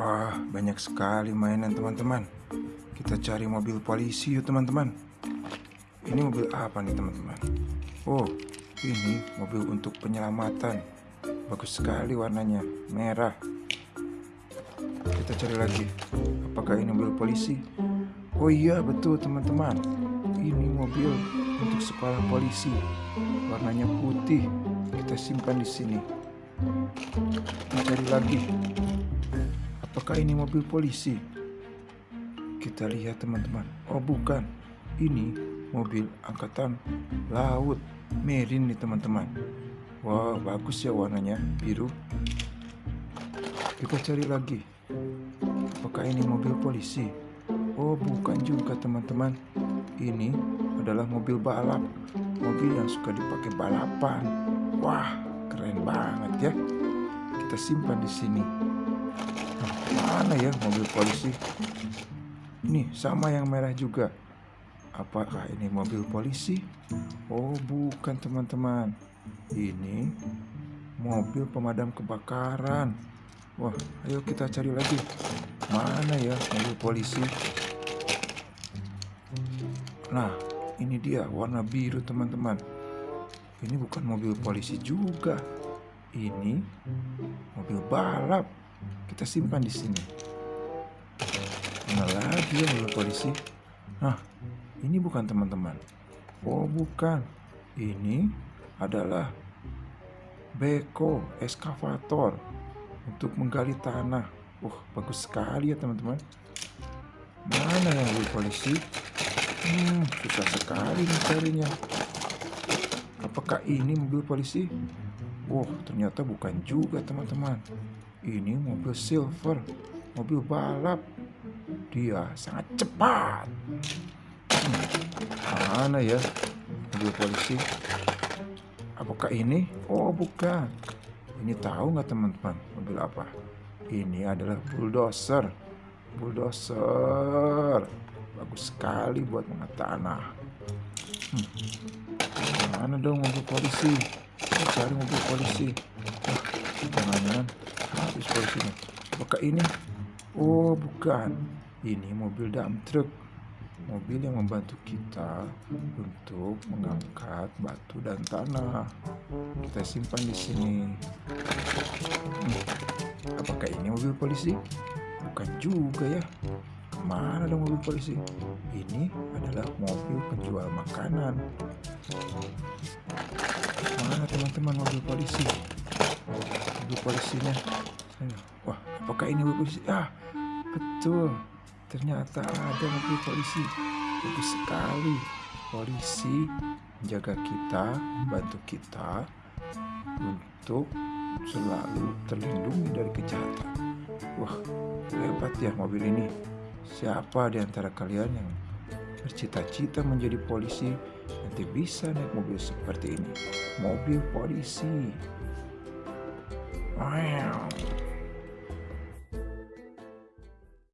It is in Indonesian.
Wah, banyak sekali mainan teman-teman. Kita cari mobil polisi yuk teman-teman. Ini mobil apa nih teman-teman? Oh, ini mobil untuk penyelamatan. Bagus sekali warnanya, merah. Kita cari lagi. Apakah ini mobil polisi? Oh iya, betul teman-teman. Ini mobil untuk sekolah polisi. Warnanya putih. Kita simpan di sini. Kita cari lagi. Apakah ini mobil polisi? Kita lihat teman-teman. Oh bukan. Ini mobil angkatan laut. Marine nih teman-teman. Wah bagus ya warnanya biru. Kita cari lagi. Apakah ini mobil polisi? Oh bukan juga teman-teman. Ini adalah mobil balap. Mobil yang suka dipakai balapan. Wah keren banget ya. Kita simpan di sini. Mana ya mobil polisi? Ini sama yang merah juga. Apakah ini mobil polisi? Oh, bukan teman-teman. Ini mobil pemadam kebakaran. Wah, ayo kita cari lagi. Mana ya mobil polisi? Nah, ini dia warna biru teman-teman. Ini bukan mobil polisi juga. Ini mobil balap. Kita simpan di sini. Mana lagi ya mobil polisi? Nah, ini bukan teman-teman. Oh, bukan. Ini adalah beko eskavator untuk menggali tanah. Wah, bagus sekali ya teman-teman. Mana yang mobil polisi? Hmm, susah sekali mencarinya. Apakah ini mobil polisi? Wah, ternyata bukan juga teman-teman. Ini mobil silver, mobil balap. Dia sangat cepat. Hmm, mana ya mobil polisi? Apakah ini? Oh, bukan. Ini tahu nggak teman-teman mobil apa? Ini adalah bulldozer. Bulldozer. Bagus sekali buat mengangkat tanah. Hmm. Mana dong mobil polisi? Kita cari mobil polisi. Habis polisinya. Apakah ini? Oh, bukan. Ini mobil dump truck. Mobil yang membantu kita untuk mengangkat batu dan tanah. Kita simpan di sini. Hmm. Apakah ini mobil polisi? Bukan juga ya. Ke mana dong mobil polisi? Ini adalah mobil penjual makanan. Mana teman-teman mobil polisi? Mobil polisinya. Wah, apakah ini mobil polisi? Ah, betul. Ternyata ada mobil polisi. Bagus sekali. Polisi menjaga kita, membantu kita untuk selalu terlindungi dari kejahatan. Wah, hebat ya mobil ini. Siapa di antara kalian yang bercita-cita menjadi polisi nanti bisa naik mobil seperti ini? Mobil polisi. Wow.